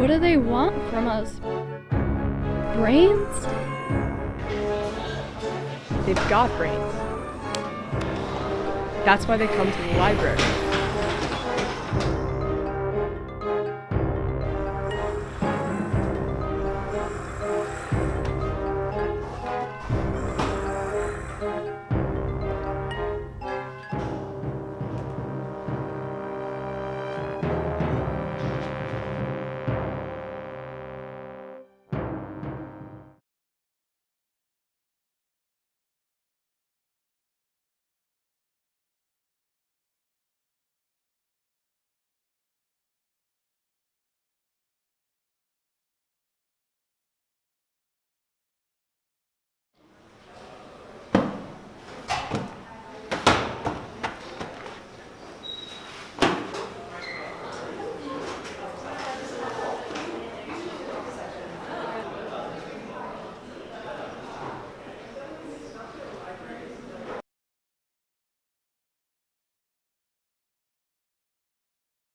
What do they want from us? Brains? They've got brains. That's why they come to the library.